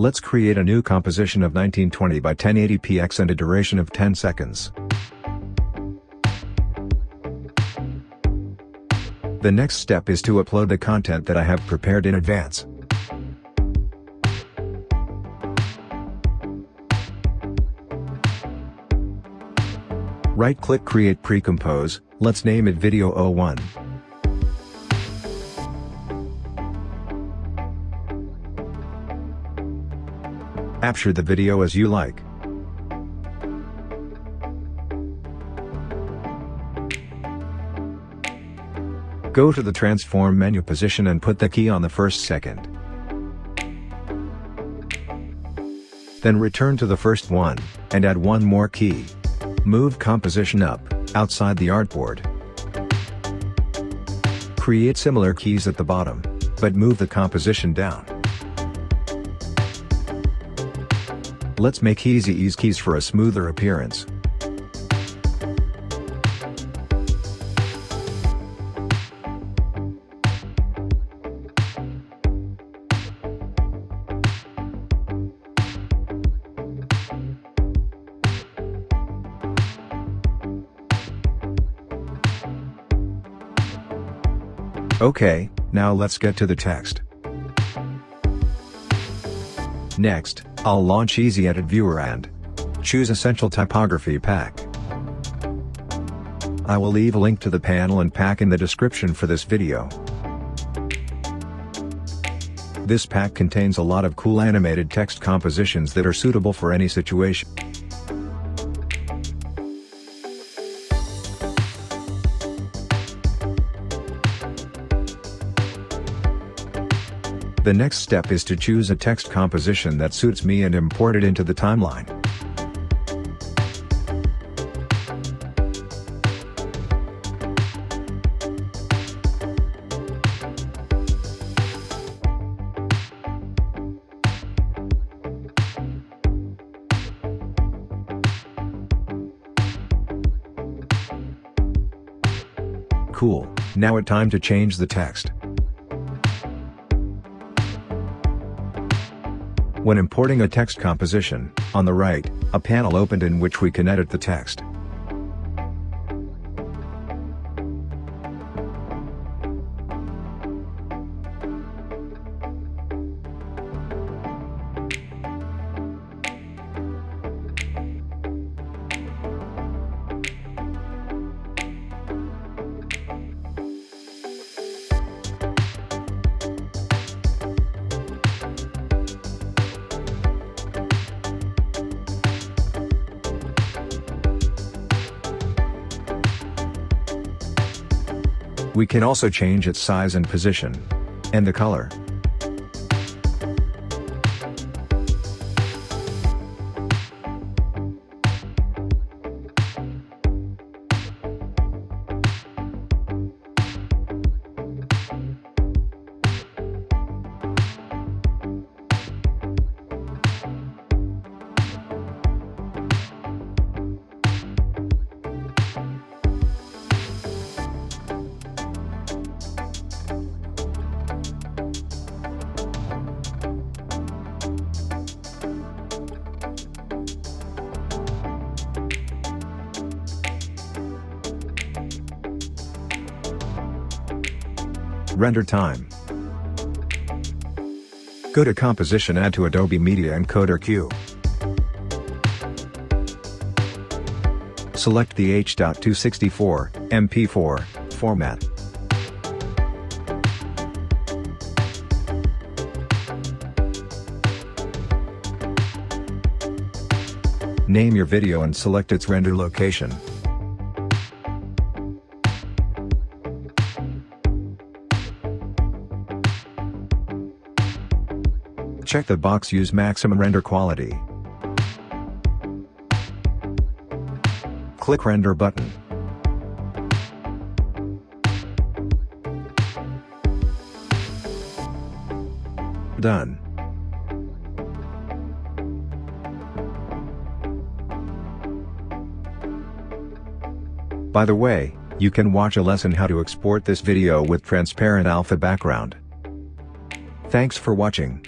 Let's create a new composition of 1920 by 1080px and a duration of 10 seconds. The next step is to upload the content that I have prepared in advance. Right-click Create Pre-Compose, let's name it Video 01. Capture the video as you like. Go to the transform menu position and put the key on the first second. Then return to the first one, and add one more key. Move composition up, outside the artboard. Create similar keys at the bottom, but move the composition down. Let's make easy ease keys for a smoother appearance. Okay, now let's get to the text. Next, I'll launch Easy Edit Viewer and choose Essential Typography Pack. I will leave a link to the panel and pack in the description for this video. This pack contains a lot of cool animated text compositions that are suitable for any situation. The next step is to choose a text composition that suits me and import it into the timeline. Cool, now it's time to change the text. When importing a text composition, on the right, a panel opened in which we can edit the text. We can also change its size and position. And the color. Render time. Go to Composition Add to Adobe Media Encoder Queue. Select the H.264, MP4, format. Name your video and select its render location. Check the box Use maximum render quality. Click Render button. Done. By the way, you can watch a lesson how to export this video with transparent alpha background. Thanks for watching.